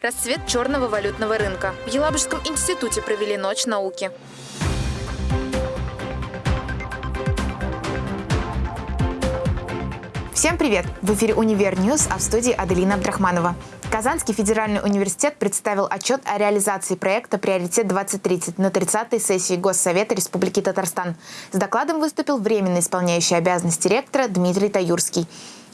Расцвет черного валютного рынка. В Елабужском институте провели ночь науки. Всем привет! В эфире «Univer News», а в студии Аделина Абдрахманова. Казанский федеральный университет представил отчет о реализации проекта «Приоритет-2030» на 30-й сессии Госсовета Республики Татарстан. С докладом выступил временно исполняющий обязанности ректора Дмитрий Таюрский.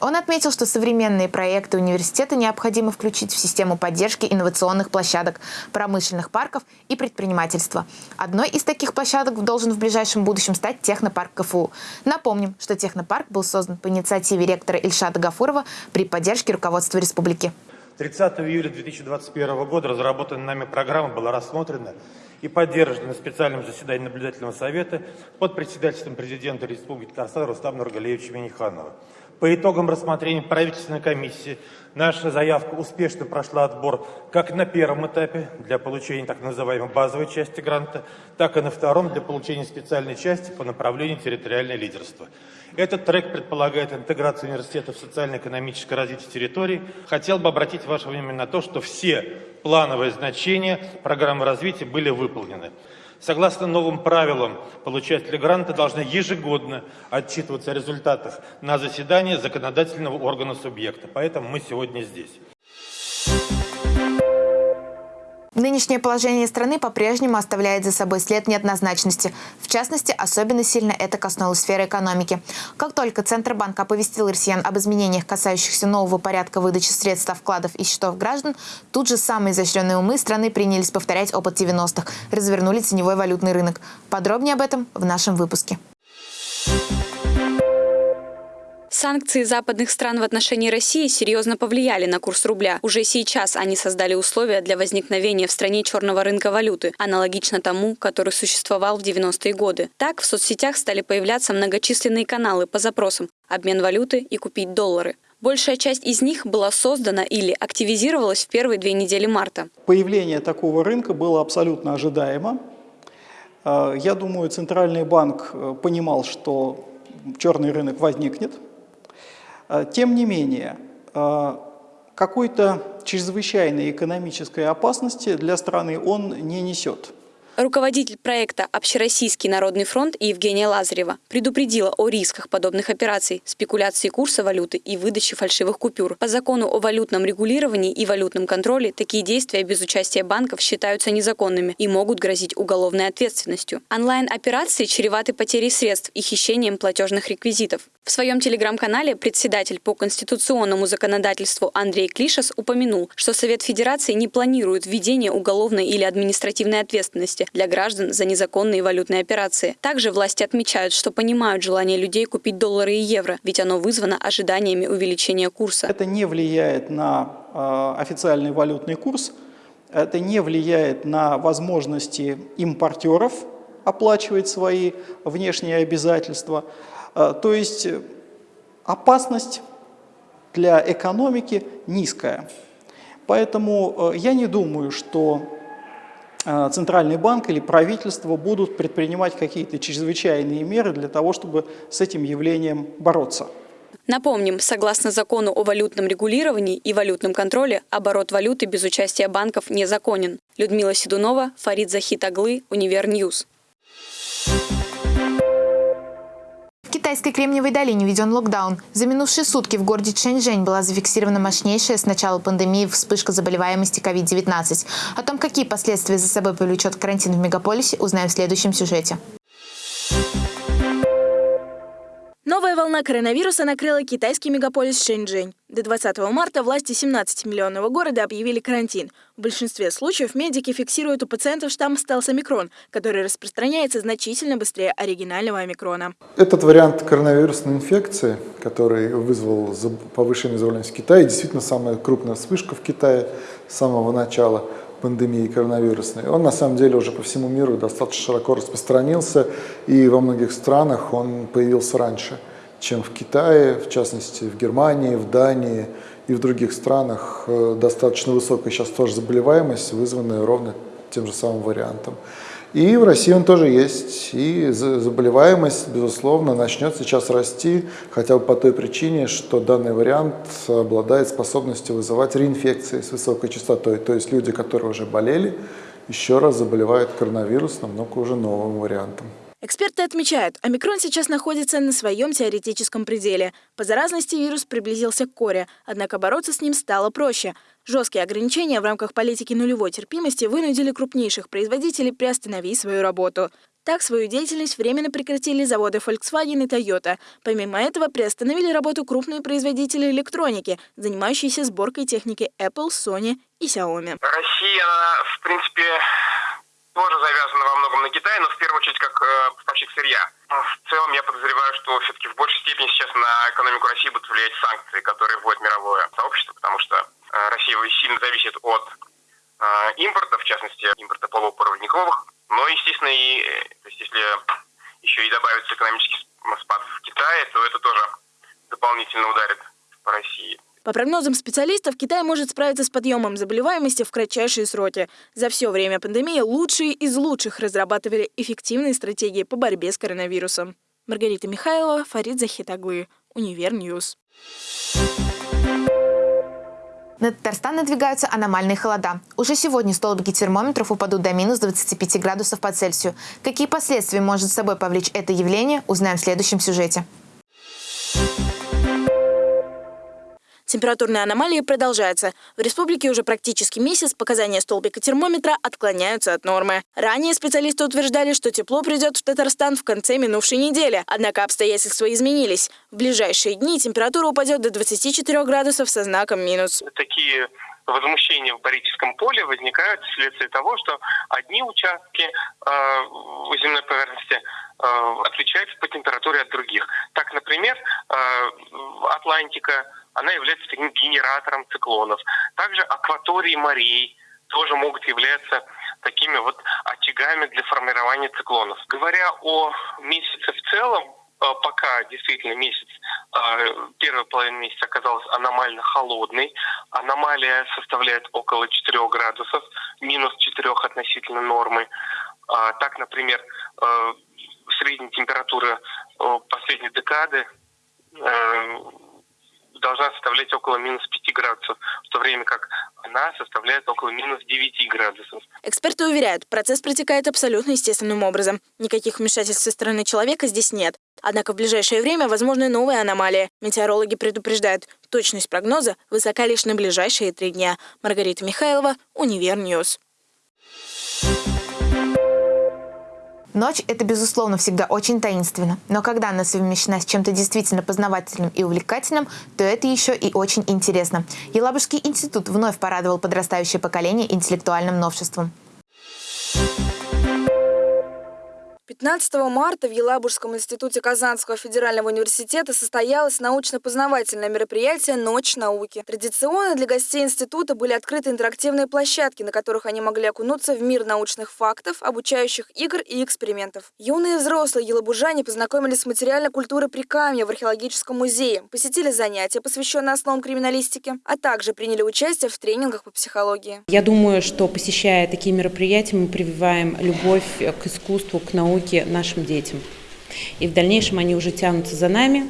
Он отметил, что современные проекты университета необходимо включить в систему поддержки инновационных площадок, промышленных парков и предпринимательства. Одной из таких площадок должен в ближайшем будущем стать технопарк КФУ. Напомним, что технопарк был создан по инициативе ректора Ильшата Гафурова при поддержке руководства республики. 30 июля 2021 года разработанная нами программа была рассмотрена и поддержана на специальном заседании наблюдательного совета под председательством президента Республики Татарстан Рустама Нургалиевича Миниханова. По итогам рассмотрения правительственной комиссии наша заявка успешно прошла отбор как на первом этапе для получения так называемой базовой части гранта, так и на втором для получения специальной части по направлению территориальное лидерство. Этот трек предполагает интеграцию университета в социально-экономическое развитие территории. Хотел бы обратить ваше внимание на то, что все плановые значения программы развития были выполнены. Согласно новым правилам, получатели гранта должны ежегодно отчитываться о результатах на заседании законодательного органа субъекта. Поэтому мы сегодня здесь. Нынешнее положение страны по-прежнему оставляет за собой след неоднозначности. В частности, особенно сильно это коснулось сферы экономики. Как только Центробанк оповестил россиян об изменениях, касающихся нового порядка выдачи средств со вкладов и счетов граждан, тут же самые изощренные умы страны принялись повторять опыт 90-х, развернули теневой валютный рынок. Подробнее об этом в нашем выпуске. Санкции западных стран в отношении России серьезно повлияли на курс рубля. Уже сейчас они создали условия для возникновения в стране черного рынка валюты, аналогично тому, который существовал в 90-е годы. Так, в соцсетях стали появляться многочисленные каналы по запросам «обмен валюты» и «купить доллары». Большая часть из них была создана или активизировалась в первые две недели марта. Появление такого рынка было абсолютно ожидаемо. Э, я думаю, Центральный банк э, понимал, что черный рынок возникнет – тем не менее, а, какой-то чрезвычайной экономической опасности для страны он не несет. Руководитель проекта «Общероссийский народный фронт» Евгения Лазарева предупредила о рисках подобных операций, спекуляции курса валюты и выдачи фальшивых купюр. По закону о валютном регулировании и валютном контроле такие действия без участия банков считаются незаконными и могут грозить уголовной ответственностью. Онлайн-операции чреваты потерей средств и хищением платежных реквизитов. В своем телеграм-канале председатель по конституционному законодательству Андрей Клишас упомянул, что Совет Федерации не планирует введение уголовной или административной ответственности для граждан за незаконные валютные операции. Также власти отмечают, что понимают желание людей купить доллары и евро, ведь оно вызвано ожиданиями увеличения курса. Это не влияет на э, официальный валютный курс, это не влияет на возможности импортеров оплачивать свои внешние обязательства. Э, то есть опасность для экономики низкая. Поэтому э, я не думаю, что Э, Центральный банк или правительство будут предпринимать какие-то чрезвычайные меры для того, чтобы с этим явлением бороться. Напомним, согласно закону о валютном регулировании и валютном контроле, оборот валюты без участия банков незаконен. Людмила Седунова, Фарид Захитаглы, Univer News. Китайской Кремниевой долине введен локдаун. За минувшие сутки в городе Чэньчжэнь была зафиксирована мощнейшая с начала пандемии вспышка заболеваемости COVID-19. О том, какие последствия за собой повлечет карантин в мегаполисе, узнаем в следующем сюжете. Новая волна коронавируса накрыла китайский мегаполис Шэньчжэнь. До 20 марта власти 17-миллионного города объявили карантин. В большинстве случаев медики фиксируют у пациентов штамм стелс омикрон, который распространяется значительно быстрее оригинального омикрона. Этот вариант коронавирусной инфекции, который вызвал повышенную заболеваемость в Китае, действительно самая крупная вспышка в Китае с самого начала пандемии коронавирусной, он на самом деле уже по всему миру достаточно широко распространился, и во многих странах он появился раньше, чем в Китае, в частности в Германии, в Дании и в других странах э, достаточно высокая сейчас тоже заболеваемость, вызванная ровно тем же самым вариантом. И в России он тоже есть. И заболеваемость, безусловно, начнет сейчас расти, хотя бы по той причине, что данный вариант обладает способностью вызывать реинфекции с высокой частотой. То есть люди, которые уже болели, еще раз заболевают коронавирусом, но уже новым вариантом. Эксперты отмечают, омикрон сейчас находится на своем теоретическом пределе. По заразности вирус приблизился к коре, однако бороться с ним стало проще. Жесткие ограничения в рамках политики нулевой терпимости вынудили крупнейших производителей приостановить свою работу. Так, свою деятельность временно прекратили заводы Volkswagen и Toyota. Помимо этого, приостановили работу крупные производители электроники, занимающиеся сборкой техники Apple, Sony и Xiaomi. Россия, в принципе, тоже завязана во многом на Китай, но в первую очередь как э, поставщик сырья. В целом я подозреваю, что все-таки в большей степени сейчас на экономику России будут влиять санкции, которые вводит мировое сообщество, потому что э, Россия сильно зависит от э, импорта, в частности, импорта полупроводниковых. Но, естественно, и э, то есть, если еще и добавится экономический спад в Китае, то это тоже дополнительно ударит по России. По прогнозам специалистов, Китай может справиться с подъемом заболеваемости в кратчайшие сроки. За все время пандемии лучшие из лучших разрабатывали эффективные стратегии по борьбе с коронавирусом. Маргарита Михайлова, Фарид Захитаглы, Univer News. На Татарстан надвигаются аномальные холода. Уже сегодня столбики термометров упадут до минус 25 градусов по Цельсию. Какие последствия может с собой повлечь это явление, узнаем в следующем сюжете. Температурные аномалии продолжаются. В республике уже практически месяц показания столбика термометра отклоняются от нормы. Ранее специалисты утверждали, что тепло придет в Татарстан в конце минувшей недели. Однако обстоятельства изменились. В ближайшие дни температура упадет до 24 градусов со знаком минус. Такие возмущения в Борическом поле возникают вследствие того, что одни участки э, земной поверхности э, отличаются по температуре от других. Так, например, э, Атлантика она является таким генератором циклонов. Также акватории морей тоже могут являться такими вот очагами для формирования циклонов. Говоря о месяце в целом, э, пока действительно месяц, э, первая половина месяца оказалась аномально холодной. Аномалия составляет около 4 градусов, минус 4 относительно нормы. А, так, например, э, средняя температура последней декады должна составлять около минус 5 градусов, в то время как она составляет около минус 9 градусов. Эксперты уверяют, процесс протекает абсолютно естественным образом. Никаких вмешательств со стороны человека здесь нет. Однако в ближайшее время возможны новые аномалии. Метеорологи предупреждают, точность прогноза высока лишь на ближайшие три дня. Маргарита Михайлова, Univer News. Ночь – это, безусловно, всегда очень таинственно. Но когда она совмещена с чем-то действительно познавательным и увлекательным, то это еще и очень интересно. Елабужский институт вновь порадовал подрастающее поколение интеллектуальным новшеством. 15 марта в Елабужском институте Казанского федерального университета состоялось научно-познавательное мероприятие «Ночь науки». Традиционно для гостей института были открыты интерактивные площадки, на которых они могли окунуться в мир научных фактов, обучающих игр и экспериментов. Юные взрослые елабужане познакомились с материальной культурой Прикамья в археологическом музее, посетили занятия, посвященные основам криминалистики, а также приняли участие в тренингах по психологии. Я думаю, что посещая такие мероприятия, мы прививаем любовь к искусству, к науке, науки нашим детям. И в дальнейшем они уже тянутся за нами,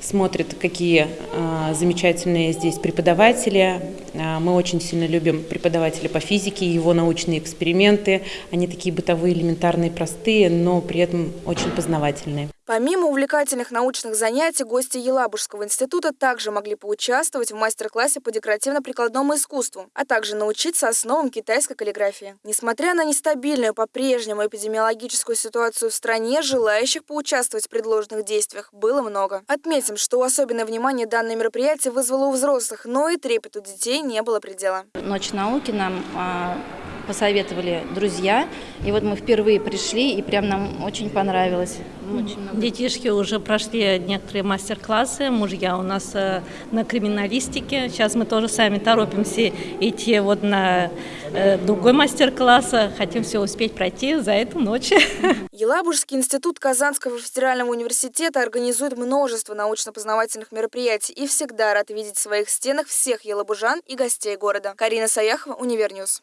смотрят, какие э, замечательные здесь преподаватели. Э, мы очень сильно любим преподавателя по физике, его научные эксперименты. Они такие бытовые, элементарные, простые, но при этом очень познавательные. Помимо увлекательных научных занятий, гости Елабужского института также могли поучаствовать в мастер-классе по декоративно-прикладному искусству, а также научиться основам китайской каллиграфии. Несмотря на нестабильную по-прежнему эпидемиологическую ситуацию в стране, желающих поучаствовать в предложенных действиях было много. Отметим, что особенное внимание данное мероприятие вызвало у взрослых, но и трепету детей не было предела. Ночь науки нам а, посоветовали друзья. И вот мы впервые пришли, и прям нам очень понравилось. Очень много. Детишки уже прошли некоторые мастер-классы, мужья у нас э, на криминалистике. Сейчас мы тоже сами торопимся идти вот на э, другой мастер-класс. Хотим все успеть пройти за эту ночь. Елабужский институт Казанского федерального университета организует множество научно-познавательных мероприятий и всегда рад видеть в своих стенах всех елабужан и гостей города. Карина Саяхова, Univer News.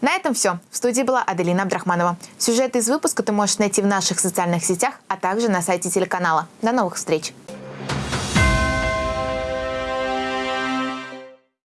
На этом все. В студии была Аделина Абдрахманова. Сюжеты из выпуска ты можешь найти в наших социальных сетях, а также на сайте телеканала. До новых встреч!